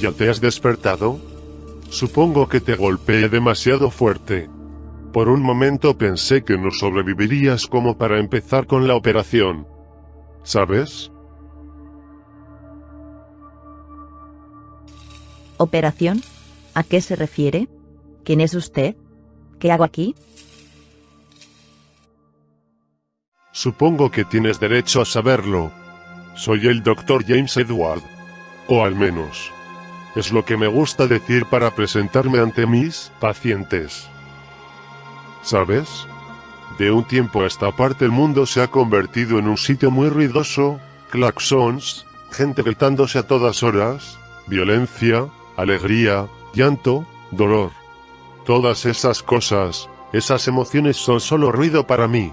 ¿Ya te has despertado? Supongo que te golpeé demasiado fuerte. Por un momento pensé que no sobrevivirías como para empezar con la operación. ¿Sabes? ¿Operación? ¿A qué se refiere? ¿Quién es usted? ¿Qué hago aquí? Supongo que tienes derecho a saberlo. Soy el Dr. James Edward. O al menos. Es lo que me gusta decir para presentarme ante mis pacientes. ¿Sabes? De un tiempo a esta parte el mundo se ha convertido en un sitio muy ruidoso, claxons, gente gritándose a todas horas, violencia, alegría, llanto, dolor. Todas esas cosas, esas emociones son solo ruido para mí.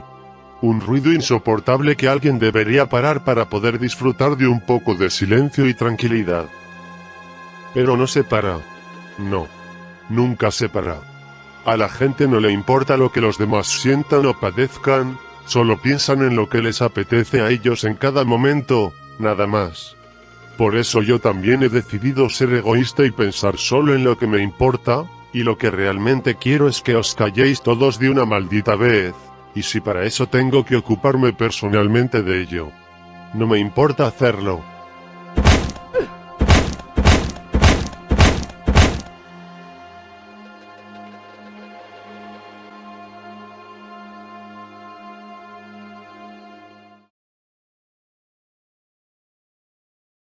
Un ruido insoportable que alguien debería parar para poder disfrutar de un poco de silencio y tranquilidad. Pero no se para. No. Nunca se para. A la gente no le importa lo que los demás sientan o padezcan, solo piensan en lo que les apetece a ellos en cada momento, nada más. Por eso yo también he decidido ser egoísta y pensar solo en lo que me importa, y lo que realmente quiero es que os calléis todos de una maldita vez y si para eso tengo que ocuparme personalmente de ello. No me importa hacerlo.